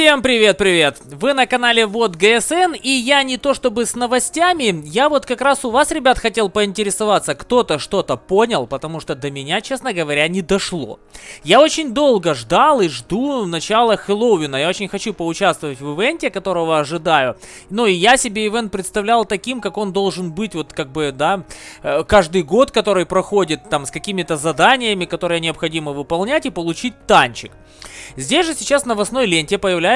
Всем привет-привет! Вы на канале Вот ГСН, и я не то чтобы с новостями, я вот как раз у вас, ребят, хотел поинтересоваться, кто-то что-то понял, потому что до меня, честно говоря, не дошло. Я очень долго ждал и жду начала Хэллоуина, я очень хочу поучаствовать в ивенте, которого ожидаю. Ну и я себе ивент представлял таким, как он должен быть, вот как бы, да, э, каждый год, который проходит там с какими-то заданиями, которые необходимо выполнять и получить танчик. Здесь же сейчас новостной ленте появляется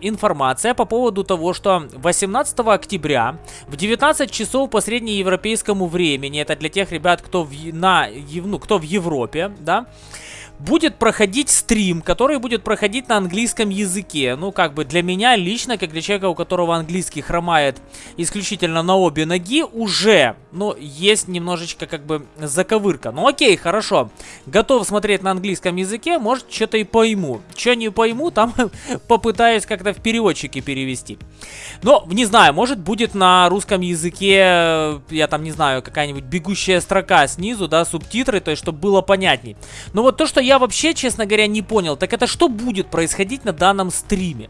информация по поводу того, что 18 октября в 19 часов по среднеевропейскому времени, это для тех ребят, кто в, на, ну, кто в Европе, да, будет проходить стрим, который будет проходить на английском языке. Ну, как бы для меня лично, как для человека, у которого английский хромает исключительно на обе ноги, уже, ну, есть немножечко как бы заковырка. Ну, окей, хорошо. Готов смотреть на английском языке, может, что-то и пойму. Что не пойму, там попытаюсь как-то в переводчике перевести. Но, не знаю, может, будет на русском языке, я там не знаю, какая-нибудь бегущая строка снизу, да, субтитры, то есть, чтобы было понятней. Но вот то, что я вообще, честно говоря, не понял, так это что будет происходить на данном стриме?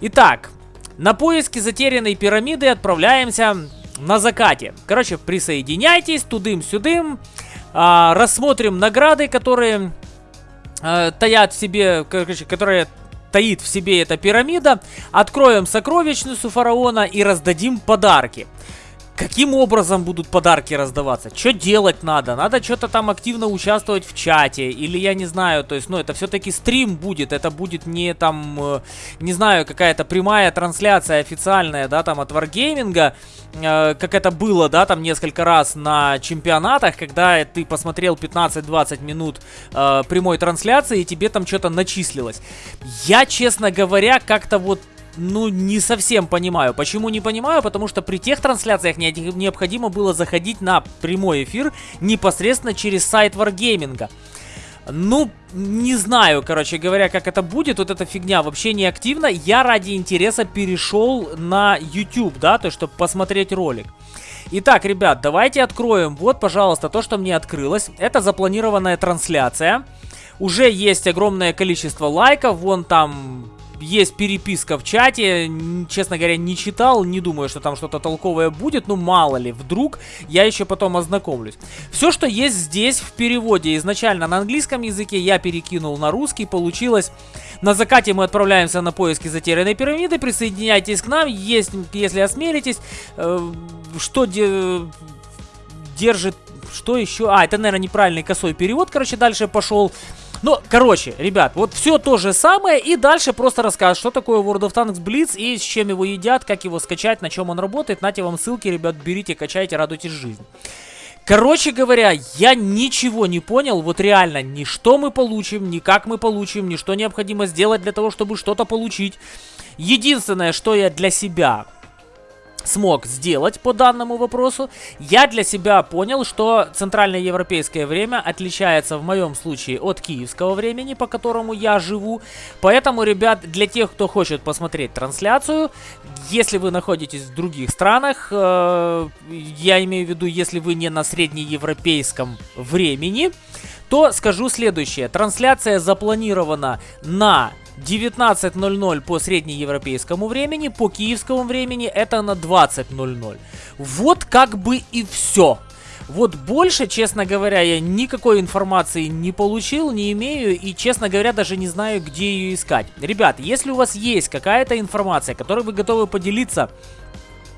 Итак, на поиски затерянной пирамиды отправляемся на закате. Короче, присоединяйтесь тудым-сюдым, а, рассмотрим награды, которые а, таят в себе, короче, которые таит в себе эта пирамида, откроем сокровищницу фараона и раздадим подарки. Каким образом будут подарки раздаваться? Что делать надо? Надо что-то там активно участвовать в чате. Или я не знаю, то есть, ну, это все-таки стрим будет. Это будет не там, э, не знаю, какая-то прямая трансляция официальная, да, там от Wargaming. Э, как это было, да, там несколько раз на чемпионатах, когда ты посмотрел 15-20 минут э, прямой трансляции, и тебе там что-то начислилось. Я, честно говоря, как-то вот ну, не совсем понимаю. Почему не понимаю? Потому что при тех трансляциях не, необходимо было заходить на прямой эфир непосредственно через сайт Wargaming. Ну, не знаю, короче говоря, как это будет. Вот эта фигня вообще не активна. Я ради интереса перешел на YouTube, да, то есть, чтобы посмотреть ролик. Итак, ребят, давайте откроем. Вот, пожалуйста, то, что мне открылось. Это запланированная трансляция. Уже есть огромное количество лайков. Вон там есть переписка в чате, честно говоря, не читал, не думаю, что там что-то толковое будет, ну мало ли, вдруг я еще потом ознакомлюсь. Все, что есть здесь в переводе изначально на английском языке, я перекинул на русский, получилось... На закате мы отправляемся на поиски затерянной пирамиды, присоединяйтесь к нам, есть, если осмелитесь. Э, что де держит... Что еще? А, это, наверное, неправильный косой перевод, короче, дальше пошел. Ну, короче, ребят, вот все то же самое. И дальше просто рассказ, что такое World of Tanks Blitz и с чем его едят, как его скачать, на чем он работает. Нате вам ссылки, ребят, берите, качайте, радуйтесь жизни. Короче говоря, я ничего не понял, вот реально, ни что мы получим, ни как мы получим, ни что необходимо сделать для того, чтобы что-то получить. Единственное, что я для себя смог сделать по данному вопросу, я для себя понял, что центральное европейское время отличается в моем случае от киевского времени, по которому я живу. Поэтому, ребят, для тех, кто хочет посмотреть трансляцию, если вы находитесь в других странах, э, я имею в виду, если вы не на среднеевропейском времени, то скажу следующее. Трансляция запланирована на 19.00 по среднеевропейскому времени, по киевскому времени это на 20.00. Вот как бы и все. Вот больше, честно говоря, я никакой информации не получил, не имею и, честно говоря, даже не знаю, где ее искать. Ребят, если у вас есть какая-то информация, которой вы готовы поделиться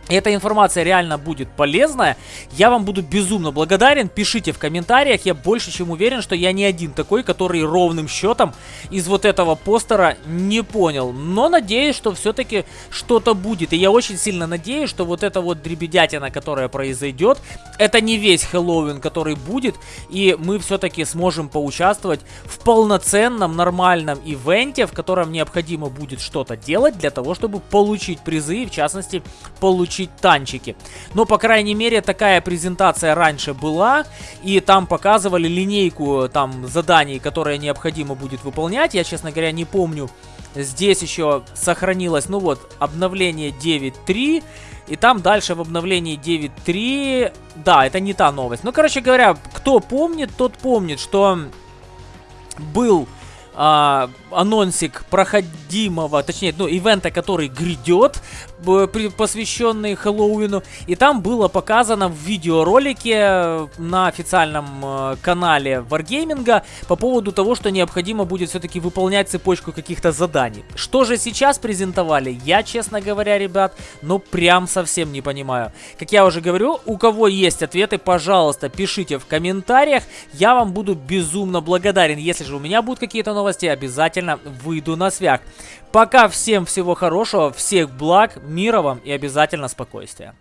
эта информация реально будет полезная, я вам буду безумно благодарен. Пишите в комментариях, я больше чем уверен, что я не один такой, который ровным счетом из вот этого постера не понял. Но надеюсь, что все-таки что-то будет. И я очень сильно надеюсь, что вот эта вот дребедятина, которая произойдет, это не весь Хэллоуин, который будет. И мы все-таки сможем поучаствовать в полноценном, нормальном ивенте, в котором необходимо будет что-то делать для того, чтобы получить призы, и в частности, получить получить танчики. Но, по крайней мере, такая презентация раньше была, и там показывали линейку там заданий, которые необходимо будет выполнять. Я, честно говоря, не помню. Здесь еще сохранилось, ну вот, обновление 9.3. И там дальше в обновлении 9.3... Да, это не та новость. Ну, короче говоря, кто помнит, тот помнит, что был а, анонсик проходимого, точнее, ну, ивента, который грядет, посвященный Хэллоуину. И там было показано в видеоролике на официальном э, канале Wargaming по поводу того, что необходимо будет все-таки выполнять цепочку каких-то заданий. Что же сейчас презентовали, я, честно говоря, ребят, ну прям совсем не понимаю. Как я уже говорю, у кого есть ответы, пожалуйста, пишите в комментариях. Я вам буду безумно благодарен. Если же у меня будут какие-то новости, обязательно выйду на свяк. Пока всем всего хорошего, всех благ, мира вам и обязательно спокойствия.